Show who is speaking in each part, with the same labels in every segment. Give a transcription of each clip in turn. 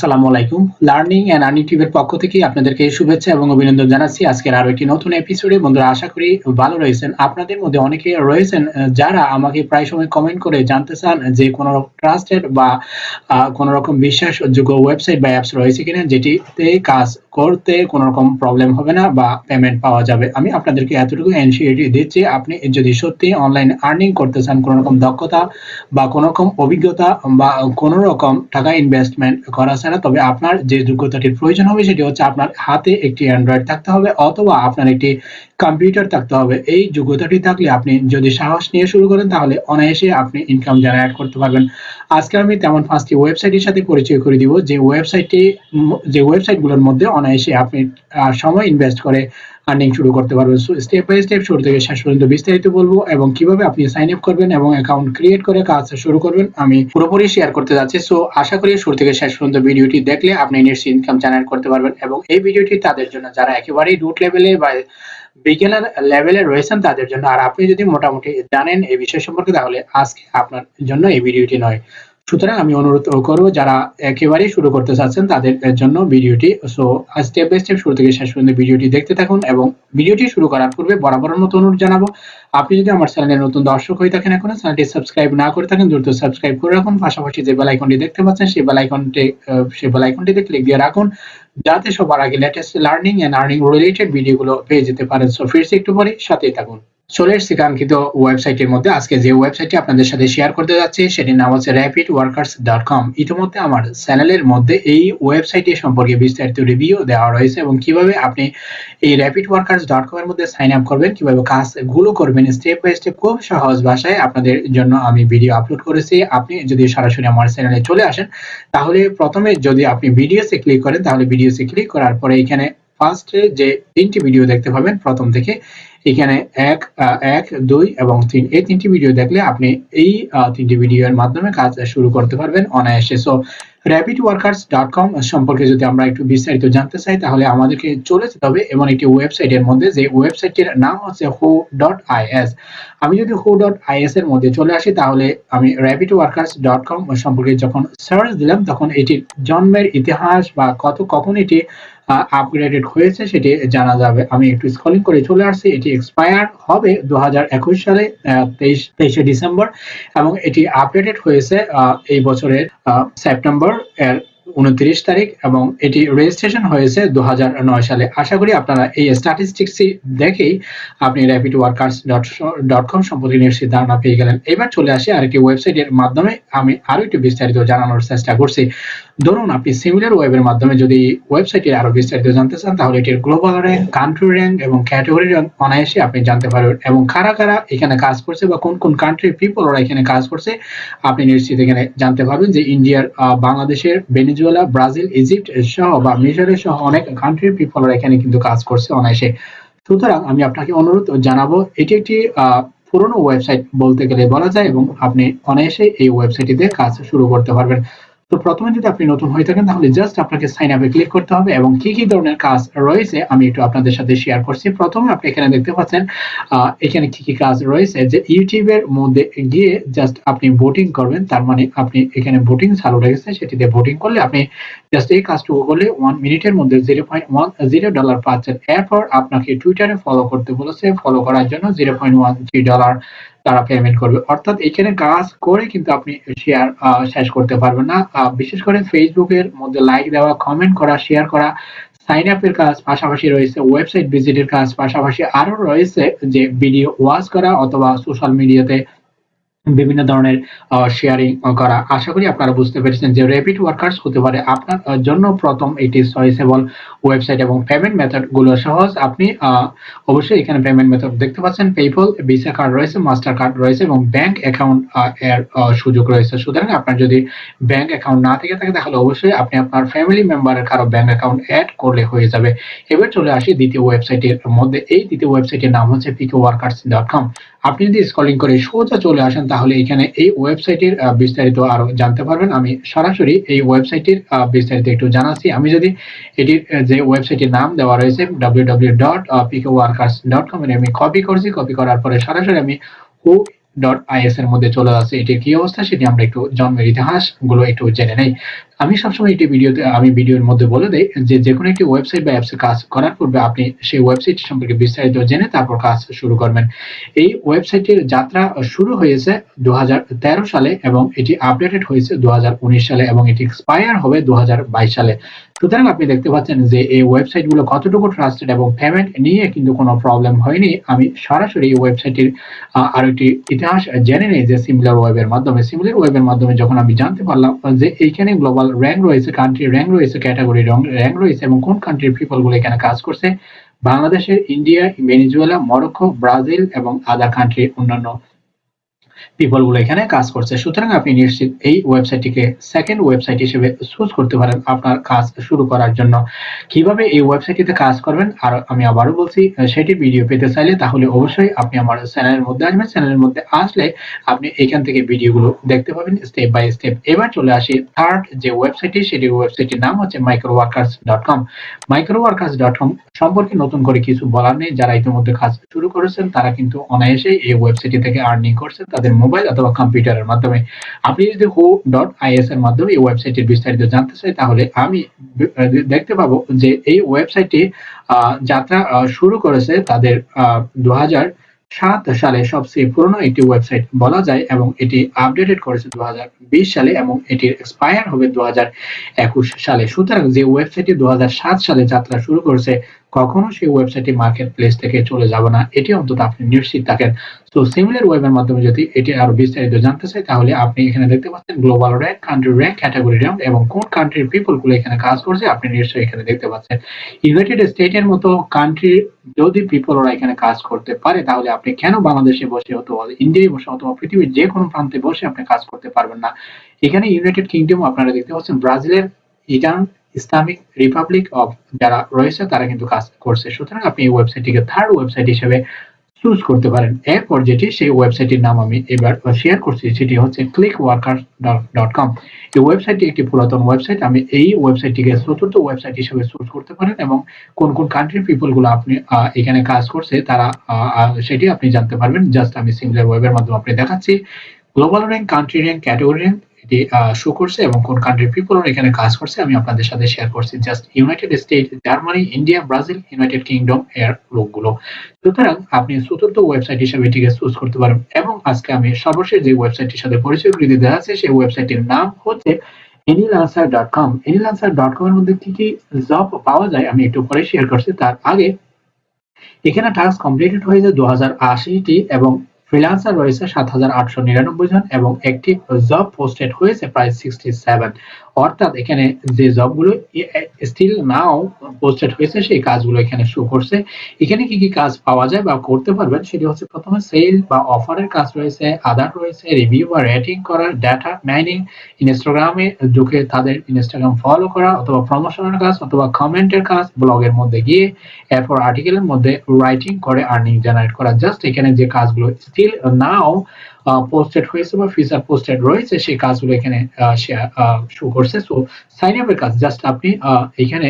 Speaker 1: আসসালামু আলাইকুম। Learning and earning টিভের পক্ষ থেকে আপনাদেরকে শুভেচ্ছা এবং অভিনন্দন জানাচ্ছি। আজকের আরও একটি নতুন এপিসোডে বন্ধুরা, আশা করি ভালো রয়েছেন। আপনাদের মধ্যে অনেকে রয়েছেন যারা আমাকে প্রায় সময় কমেন্ট করে জানতে চান যে কোনো ট্রাস্টেড বা কোনো রকম বিশ্বাসযোগ্য ওয়েবসাইট বা অ্যাপস রয়েছে কিনা, যেটিতে কাজ করতে কোনো রকম প্রবলেম হবে না বা পেমেন্ট পাওয়া যাবে। আমি আপনাদেরকে এতটুকু এনসিএটি দিচ্ছি, আপনি যদি সত্যি অনলাইন আর্নিং করতে চান কোনো রকম দক্ষতা বা কোনো রকম অভিজ্ঞতা বা কোনো রকম টাকা ইনভেস্টমেন্ট করা ছাড়া, তবে আপনার যে যোগ্যতাটির প্রয়োজন হবে সেটি হচ্ছে আপনার হাতে একটি অ্যান্ড্রয়েড থাকতে হবে অথবা আপনার একটি কম্পিউটার থাকতে হবে। এই যোগ্যতাটি থাকলে আপনি যদি সাহস নিয়ে শুরু করেন, তাহলে অনায়াসে আপনি ইনকাম জেনারেট করতে পারবেন। আজকে আমি তেমন পাঁচটি ওয়েবসাইটের সাথে পরিচয় করে দিব। যে ওয়েবসাইটটি যে ওয়েবসাইটগুলোর মধ্যে অনায়াসে আপনি সময় ইনভেস্ট করে আর্নিং শুরু করতে পারবেন। সো স্টেপ বাই স্টেপ শুরু থেকে শেষ পর্যন্ত বিস্তারিত বলব এবং কীভাবে আপনি সাইন আপ করবেন এবং অ্যাকাউন্ট ক্রিয়েট করে কাজ শুরু করবেন আমি পুরোপুরি শেয়ার করতে যাচ্ছি। সো আশা করি শুরু থেকে শেষ পর্যন্ত ভিডিওটি দেখলে আপনি নিশ্চয়ই ইনকাম জেনারেট করতে পারবেন এবং এই ভিডিওটি তাদের জন্য, যারা একেবারেই রুট লেভেলে বা বিজ্ঞানের লেভেলে রয়েছেন তাদের জন্য। আর আপনি যদি মোটামুটি জানেন এই বিষয় সম্পর্কে, তাহলে আজকে আপনার জন্য এই ভিডিওটি নয়। সুতরাং আমি অনুরোধ করব যারা একেবারে শুরু করতে চাচ্ছেন তাদের জন্য ভিডিওটি। সো স্টেপ বাই স্টেপ শুরু থেকে শেষ পর্যন্ত ভিডিওটি দেখতে থাকুন এবং ভিডিওটি শুরু করার পূর্বে বরাবরের মতো অনুরোধ জানাব আপনি যদি আমার চ্যানেলের নতুন দর্শক হয়ে থাকেন এখনও চ্যানেলটি সাবস্ক্রাইব না করে থাকেন দ্রুত সাবস্ক্রাইব করে রাখুন। পাশাপাশি যে বেল আইকনটি দেখতে পাচ্ছেন সেই বেল আইকনটি আহ, সেই বেল আইকনটিতে ক্লিক দিয়ে রাখুন যাতে সবার আগে latest learning and earning related ভিডিওগুলো পেয়ে যেতে পারেন। সো ফিরছি একটু পরে সাথেই থাকুন। চলে এসেছি কাঙ্ক্ষিত ওয়েবসাইটের মধ্যে। আজকে যে ওয়েবসাইটটি আপনাদের সাথে শেয়ার করতে যাচ্ছি, সেটির নাম হচ্ছে র্যাপিড ওয়ার্কার্স ডট কম ইতিমধ্যে আমার চ্যানেলের মধ্যে এই ওয়েবসাইটটি সম্পর্কে বিস্তারিত রিভিউ দেওয়া রয়েছে এবং কীভাবে আপনি এই র্যাপিড ওয়ার্কার্স ডট কম এর মধ্যে সাইন আপ করবেন, কীভাবে কাজগুলো করবেন স্টেপ বাই স্টেপ খুব সহজ ভাষায় আপনাদের জন্য আমি ভিডিও আপলোড করেছি। আপনি যদি সরাসরি আমার চ্যানেলে চলে আসেন, তাহলে প্রথমে যদি আপনি ভিডিওসে ক্লিক করেন, তাহলে ভিডিওসে ক্লিক করার পরে এখানে ফার্স্টে যে তিনটি ভিডিও দেখতে পাবেন, প্রথম থেকে এখানে এক এক, দুই এবং তিন। এই তিনটি ভিডিও দেখলে আপনি এই তিনটি ভিডিওর মাধ্যমে কাজ শুরু করতে পারবেন অনায়াসে। So rapid workers dot com সম্পর্কে যদি আমরা একটু বিস্তারিত জানতে চাই, তাহলে আমাদেরকে চলে যেতে হবে এমন একটি ওয়েবসাইটের মধ্যে, যে ওয়েবসাইটের নাম হচ্ছে হো ডট আইএস আমি যদি হো ডট আইএস এর মধ্যে চলে আসি, তাহলে আমি র্যাপিড ওয়ার্কার্স ডট কম সম্পর্কে যখন সার্চ দিলাম, তখন এটির জন্মের ইতিহাস বা কত, কখন এটি আপগ্রেডেড হয়েছে, সেটি জানা যাবে। আমি একটু স্কলিং করে চলে আসছি। এটি এক্সপায়ার হবে দু হাজার একুশ সালে তেইশ, তেইশে ডিসেম্বর এবং এটি আপডেটেড হয়েছে এই বছরের সেপ্টেম্বর এর উনত্রিশ তারিখ এবং এটি রেজিস্ট্রেশন হয়েছে দু হাজার নয় সালে। আশা করি আপনারা এই স্ট্যাটিস্টিক্স দেখেই আপনি র্যাপিড ওয়ার্কার্স ডট কম সম্পর্কে নিশ্চিত ধারণা পেয়ে গেলেন। এবার চলে আসি আরেকটি ওয়েবসাইটের মাধ্যমে। আমি আরও একটু বিস্তারিত জানানোর চেষ্টা করছি। ধরুন, আপনি সিমিলার ওয়েবের মাধ্যমে যদি ওয়েবসাইটে আরও বিস্তারিত জানতে চান, তাহলে এটির গ্লোবাল র্যাঙ্ক কান্ট্রি র্যাঙ্ক এবং ক্যাটাগরি র্যাঙ্ক অনায়াসে আপনি জানতে পারবেন। এবং কারা কারা এখানে কাজ করছে বা কোন কোন কান্ট্রির পিপল ওরা এখানে কাজ করছে, আপনি নিশ্চিত এখানে জানতে পারবেন যে ইন্ডিয়ার বাংলাদেশের ভেনেজুয়েলা, ব্রাজিল, ইজিপ্ট সহ বা মিশরের সহ অনেক কান্ট্রির পিপলরা এখানে কিন্তু কাজ করছে অনায়াসে। সুতরাং আমি আপনাকে অনুরোধ জানাব, এটি একটি পুরনো ওয়েবসাইট বলতে গেলে বলা যায় এবং আপনি অনায়াসে এই ওয়েবসাইটটিতে কাজ শুরু করতে পারবেন। তো প্রথমে যদি আপনি নতুন হয়ে থাকেন, তাহলে জাস্ট আপনাকে সাইন আপে ক্লিক করতে হবে এবং কি কি ধরনের কাজ রয়েছে আমি একটু আপনাদের সাথে শেয়ার করছি। প্রথমে আপনি এখানে দেখতে পাচ্ছেন এখানে কি কি কাজ রয়েছে যে ইউটিউবের মধ্যে গিয়ে জাস্ট আপনি ভোটিং করবেন, তার মানে আপনি এখানে ভোটিং চালু রেখেছে সেটিতে ভোটিং করলে আপনি জাস্ট এই কাজটুকু করলে ওয়ান মিনিটের মধ্যে zero point one zero dollar পাচ্ছেন এরপর আপনাকে টুইটারে ফলো করতে বলেছে। ফলো করার জন্য zero point one three dollar তারা পেমেন্ট করবে। অর্থাৎ এখানে কাজ করে কিন্তু আপনি শেয়ার শেষ করতে পারবেন না। বিশেষ করে ফেসবুকের মধ্যে লাইক দেওয়া কমেন্ট করা শেয়ার করা সাইন আপের কাজ পাশাপাশি রয়েছে ওয়েবসাইট ভিজিটের কাজ পাশাপাশি আরও রয়েছে যে ভিডিও ওয়াচ করা অথবা সোশ্যাল মিডিয়াতে বিভিন্ন ধরনের শেয়ারিং করা। আশা করি আপনারা বুঝতে পেরেছেন যে র্যাপিড ওয়ার্কার্স হতে পারে আপনার জন্য প্রথম এটি চয়েসেবল ওয়েবসাইট এবং পেমেন্ট মেথডগুলো সহজ। আপনি অবশ্যই এখানে পেমেন্ট মেথড দেখতে পাচ্ছেন। পেপল ভিসা কার্ড রয়েছে মাস্টার কার্ড রয়েছে এবং ব্যাংক অ্যাকাউন্ট এর সুযোগ রয়েছে। সুতরাং আপনার যদি ব্যাংক অ্যাকাউন্ট না থেকে থাকে, তাহলে অবশ্যই আপনি আপনার ফ্যামিলি মেম্বারের কারও ব্যাংক অ্যাকাউন্ট অ্যাড করলে হয়ে যাবে। এবার চলে আসি দ্বিতীয় ওয়েবসাইটের মধ্যে। এই দ্বিতীয় ওয়েবসাইটের নাম হচ্ছে পিকে ওয়ার্কার্স ডট কম আপনি যদি স্কলিং করে সোজা চলে আসেন, তাহলে এখানে এই ওয়েবসাইটের বিস্তারিত আরও জানতে পারবেন। আমি সরাসরি এই ওয়েবসাইটের বিস্তারিত একটু জানাচ্ছি। আমি যদি এটির যে ওয়েবসাইটের নাম দেওয়া রয়েছে W W dot PK workers dot com আমি কপি করছি। কপি করার পরে সরাসরি আমি হু ডট আইএস এর মধ্যে চলে আসছে। এটির কি অবস্থা সেটি আমরা একটু জন্মের ইতিহাসগুলো একটু জেনে নেই। আমি সবসময় এটি ভিডিওতে আমি ভিডিওর মধ্যে বলে দেই যে যে কোনো একটি ওয়েবসাইট বা অ্যাপসে কাজ করার পূর্বে আপনি সেই ওয়েবসাইট সম্পর্কে বিস্তারিত জেনে তারপর কাজ শুরু করবেন। এই ওয়েবসাইটের যাত্রা শুরু হয়েছে দু হাজার তেরো সালে এবং এটি আপডেটেড হয়েছে দু হাজার উনিশ সালে এবং এটি এক্সপায়ার হবে দু হাজার বাইশ সালে। সুতরাং আপনি দেখতে পাচ্ছেন যে এই ওয়েবসাইটগুলো কতটুকু ট্রাস্টেড এবং পেমেন্ট নিয়ে কিন্তু কোনো প্রবলেম হয়নি। আমি সরাসরি এই ওয়েবসাইটের আরও একটি ইতিহাস জেনে নেই যে সিমিলার ওয়েবের মাধ্যমে। সিমিলার ওয়েবের মাধ্যমে যখন আমি জানতে পারলাম যে এইখানে গ্লোবাল র্যাঙ্ক রয়েছে কান্ট্রি র্যাঙ্ক রয়েছে ক্যাটাগরি র্যাঙ্ক রয়েছে এবং কোন কান্ট্রির পিপলগুলো এখানে কাজ করছে? বাংলাদেশের ইন্ডিয়া, ভেনিজুয়েলা, মরক্কো, ব্রাজিল এবং আদার কান্ট্রি অন্যান্য পিপলগুলো এখানে কাজ করছে। সুতরাং আপনি নিশ্চিত এই ওয়েবসাইটটিকে সেকেন্ড ওয়েবসাইট হিসেবে চুজ করতে পারেন আপনার কাজ শুরু করার জন্য। কীভাবে এই ওয়েবসাইটটিতে কাজ করবেন? আর আমি আবারও বলছি সেটি ভিডিও পেতে চাইলে তাহলে অবশ্যই আপনি আমার চ্যানেলের মধ্যে আসবেন। চ্যানেলের মধ্যে আসলে আপনি এখান থেকে ভিডিওগুলো দেখতে পাবেন স্টেপ বাই স্টেপ এবার চলে আসি থার্ড যে ওয়েবসাইটটি সেটি ওয়েবসাইটটির নাম হচ্ছে micro workers dot com micro workers dot com সম্পর্কে নতুন করে কিছু বলার নেই। যারা ইতিমধ্যে কাজ শুরু করেছেন, তারা কিন্তু অনায়াসে এই ওয়েবসাইটটি থেকে আর্নিং করছেন। তাদের মোবাইল অথবা কম্পিউটারের মাধ্যমে। আপনি যদি হো ডট আইএস এর মাধ্যমে এই ওয়েবসাইটের বিস্তারিত জানতে চাই তাহলে আমি দেখতে পাবো যে এই ওয়েবসাইটটি যাত্রা শুরু করেছে তাদের দু সাত সালে। সবচেয়ে পুরনো একটি ওয়েবসাইট বলা যায় এবং এটি আপডেটেড করেছে দু হাজার বিশ সালে এবং এটির এক্সপায়ার হবে দু হাজার একুশ সালে। সুতরাং যে ওয়েবসাইটটি দু সালে যাত্রা শুরু করেছে কখনো সেই ওয়েবসাইটটি মার্কেট প্লেস থেকে চলে যাবে না, এটি অন্তত আপনি নিশ্চিত থাকেন। তো সিমিলার ওয়েবের মাধ্যমে যদি এটি আরও বিস্তারিত জানতে চাই, তাহলে আপনি এখানে দেখতে পাচ্ছেন global rank country rank category rank এবং কোন কান্ট্রির পিপলগুলো এখানে কাজ করছে, আপনি নিশ্চয়ই এখানে দেখতে পাচ্ছেন। ইউনাইটেড স্টেটের মতো কান্ট্রি যদি পিপল ওরা এখানে কাজ করতে পারে, তাহলে আপনি কেন বাংলাদেশে বসে অথবা ইন্ডিয়ায় বসে অথবা পৃথিবীর যে কোনো প্রান্তে বসে আপনি কাজ করতে পারবেন না? এখানে ইউনাইটেড কিংডম আপনারা দেখতে পাচ্ছেন ব্রাজিলের ইটার্ন ইসলামিক রিপাবলিক অফ যারা রয়েছে, তারা কিন্তু কাজ করছে। সুতরাং আপনি এই ওয়েবসাইটটিকে থার্ড ওয়েবসাইট হিসেবে চুজ করতে পারেন। এরপর যেটি, সেই ওয়েবসাইটের নাম আমি এবার শেয়ার করছি, সেটি হচ্ছে ক্লিক ওয়ার্কার ডট কম এই ওয়েবসাইটটি একটি পুরাতন ওয়েবসাইট আমি এই ওয়েবসাইটটিকে চতুর্থ ওয়েবসাইট হিসেবে চুজ করতে পারেন এবং কোন কোন কান্ট্রির পিপলগুলো আপনি এখানে কাজ করছে, তারা সেটি আপনি জানতে পারবেন। জাস্ট আমি সিমিলার ওয়েবের মাধ্যমে আপনি দেখাচ্ছি। Global rank country rank category rank show করছে এবং কোন কান্ট্রির পিপল এখানে কাজ করছে, আমি আপনাদের সাথে শেয়ার করছি। Just United State Germany India Brazil United Kingdom এর লোকগুলো। সুতরাং আপনি চতুর্থ ওয়েবসাইট হিসেবে এটিকে চুজ করতে পারেন এবং আজকে আমি সর্বশেষ যে ওয়েবসাইটটির সাথে পরিচয় করে দিতে আছে সেই ওয়েবসাইটটির নাম হচ্ছে এনিলান্সার ডট কম এনিলান্সার ডট কম এর মধ্যে কি কি জব পাওয়া যায় আমি একটু পরে শেয়ার করছি। তার আগে এখানে টাস্ক কমপ্লিটেড হয়েছে দু হাজার আশিটি এবং ফ্রিল্যান্সার রয়েছে সাত হাজার আটশো নিরানব্বই জন এবং একটি জব পোস্টেড হয়েছে প্রায় সিক্সটি সেভেন অর্থাৎ এখানে যে জবগুলো স্টিল নাও পোস্টেড হয়েছে, সেই কাজগুলো এখানে শো করছে। এখানে কি কি কাজ পাওয়া যায় বা করতে পারবেন সেটি হচ্ছে প্রথমে সেল বা অফারের কাজ রয়েছে আদার রয়েছে রিভিউ বা রেটিং করার ডাটা মাইনিং ইনস্টাগ্রামে ঢুকে তাদের ইনস্টাগ্রাম ফলো করা, অথবা প্রমোশনের কাজ, অথবা কমেন্টের কাজ ব্লগের মধ্যে গিয়ে এরপর আর্টিকেলের মধ্যে রাইটিং করে আর্নিং জেনারেট করা। জাস্ট এখানে যে কাজগুলো স্টিল নাও পোস্টেড হয়েছে বা ফিচার পোস্টেড রয়েছে, সেই কাজগুলো এখানে শো করছে। সো সাইন আপের কাজ জাস্ট আপনি এখানে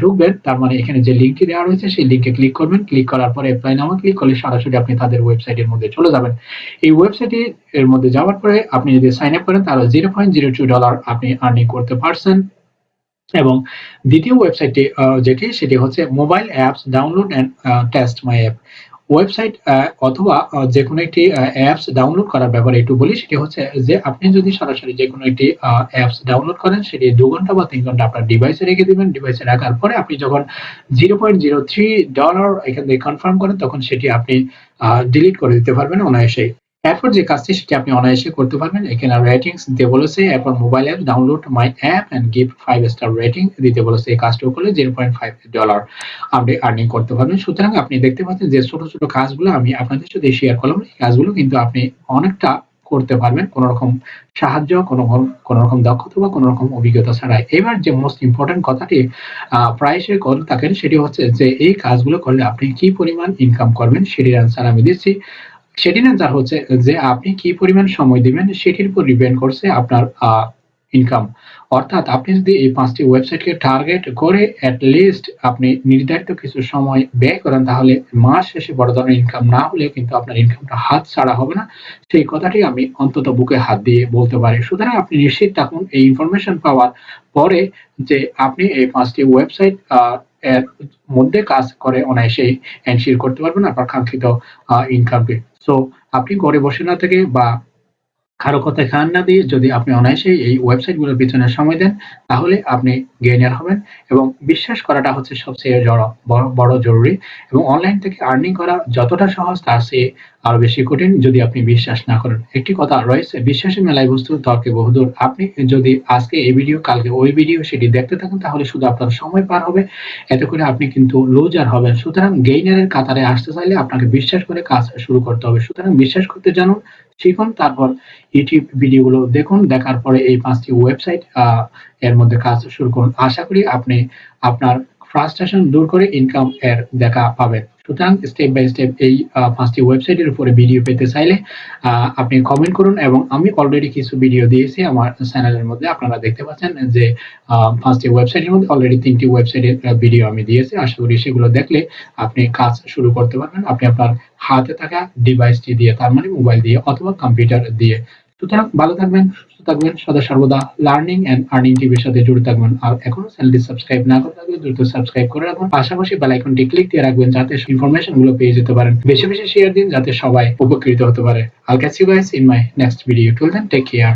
Speaker 1: ঢুকবেন, তার মানে এখানে যে লিঙ্কটি দেওয়া রয়েছে, সেই লিঙ্কে ক্লিক করবেন। ক্লিক করার পরে অ্যাপ্লাই নামে ক্লিক করলে সরাসরি আপনি তাদের ওয়েবসাইটের মধ্যে চলে যাবেন। এই ওয়েবসাইটে এর মধ্যে যাওয়ার পরে আপনি যদি সাইন আপ করেন, তাহলে zero point zero two dollar আপনি আর্নিং করতে পারছেন। এবং দ্বিতীয় ওয়েবসাইটটি যেটি, সেটি হচ্ছে mobile apps download and test my app website অথবা যে কোনো একটি অ্যাপস ডাউনলোড করার ব্যাপারে একটু বলি, সেটি হচ্ছে যে আপনি যদি সরাসরি যে কোনো একটি অ্যাপস ডাউনলোড করেন, সেটি দু ঘণ্টা বা তিন ঘণ্টা আপনার ডিভাইসে রেখে দেবেন। ডিভাইসে রাখার পরে আপনি যখন zero point zero three dollar এখান থেকে কনফার্ম করেন, তখন সেটি আপনি ডিলিট করে দিতে পারবেন অনায়াসেই। এরপর যে কাজটি সেটি আপনি অনায়াসে করতে পারবেন। এখানে রেটিংস দিতে বলেছে, এরপর mobile app download my app and give five star rating দিতে বলেছে। এই কাজটিও করলে জিরো পয়েন্ট ফাইভ ডলার আপনি আর্নিং করতে পারবেন। সুতরাং আপনি দেখতে পাচ্ছেন যে ছোট ছোট কাজগুলো আমি আপনাদের সাথে শেয়ার করলাম। এই কাজগুলো কিন্তু আপনি অনেকটা করতে পারবেন। কোন রকম সাহায্য কোন কোন রকম দক্ষতা বা কোন রকম অভিজ্ঞতা ছাড়াই। এবার যে মোস্ট ইম্পর্টেন্ট কথাটি প্রায়শই করে থাকেন, সেটি হচ্ছে যে এই কাজগুলো করলে আপনি কি পরিমাণ ইনকাম করবেন, সেটির অ্যান্সার আমি দিচ্ছি। সেটির অ্যান্সার হচ্ছে যে আপনি কি পরিমাণ সময় দিবেন, সেটির উপর ডিপেন্ড করছে আপনার ইনকাম অর্থাৎ আপনি যদি এই পাঁচটি ওয়েবসাইটকে টার্গেট করে অ্যাট লিস্ট আপনি নির্ধারিত কিছু সময় ব্যয় করেন, তাহলে মাস শেষে বড় ধরনের ইনকাম না হলে কিন্তু আপনার ইনকামটা হাত ছাড়া হবে না। সেই কথাটি আমি অন্তত বুকে হাত দিয়ে বলতে পারি। সুতরাং আপনি নিশ্চিত থাকুন, এই ইনফরমেশন পাওয়ার পরে যে আপনি এই পাঁচটি ওয়েবসাইট এর মধ্যে কাজ করে অনায়াসেই এনশিওর করতে পারবেন আপনার কাঙ্ক্ষিত ইনকামকে সো আপনি ঘরে বসে না থেকে বা কারও কথায় কান না দিয়ে যদি আপনি অনায়াসেই এই ওয়েবসাইটগুলোর পিছনে সময় দেন, তাহলে আপনি গেইনার হবেন এবং বিশ্বাস করাটা হচ্ছে সবচেয়ে বড় জরুরি এবং অনলাইন থেকে আর্নিং করা যতটা সহজ তার চেয়ে আরও বেশি কঠিন যদি আপনি বিশ্বাস না করেন। একটি কথা রয়েছে, বিশ্বাসী মেলায় বস্তু তর্কে বহুদূর। আপনি যদি আজকে এই ভিডিও, কালকে ওই ভিডিও সেটি দেখতে থাকেন, তাহলে শুধু আপনার সময় পার হবে। এতে করে আপনি কিন্তু লুজার হবেন। সুতরাং গেইনারের কাতারে আসতে চাইলে আপনাকে বিশ্বাস করে কাজ শুরু করতে হবে। সুতরাং বিশ্বাস করতে জানুন শিখুন, তারপর ইউটিউব ভিডিওগুলো দেখুন, দেখার পরে এই পাঁচটি ওয়েবসাইট এর মধ্যে কাজ শুরু করুন। আশা করি আপনি আপনার ফ্রাস্ট্রেশন দূর করে ইনকাম এর দেখা পাবেন। সুতরাং স্টেপ বাই স্টেপ এই পাঁচটি ওয়েবসাইটের উপরে ভিডিও পেতে চাইলে আপনি কমেন্ট করুন এবং আমি অলরেডি কিছু ভিডিও দিয়েছি আমার চ্যানেলের মধ্যে। আপনারা দেখতে পাচ্ছেন যে পাঁচটি ওয়েবসাইটের মধ্যে অলরেডি তিনটি ওয়েবসাইটের ভিডিও আমি দিয়েছি। আশা করি সেগুলো দেখলে আপনি কাজ শুরু করতে পারবেন। আপনি আপনার হাতে থাকা ডিভাইসটি দিয়ে, তার মানে মোবাইল দিয়ে অথবা কম্পিউটার দিয়ে। সুতরাং ভালো থাকবেন, সুস্থ থাকবেন, সদা সর্বদা লার্নিং অ্যান্ড আর্নিং টিভির সাথে জুড়ে থাকবেন। আর এখনও চ্যানেলটি সাবস্ক্রাইব না করে থাকলে দ্রুত সাবস্ক্রাইব করে রাখবেন পাশাপাশি বেল আইকনটি ক্লিক দিয়ে রাখবেন যাতে ইনফরমেশনগুলো পেয়ে যেতে পারেন। বেশি বেশি শেয়ার দিন যাতে সবাই উপকৃত হতে পারে। I'll catch you guys in my next video till then take care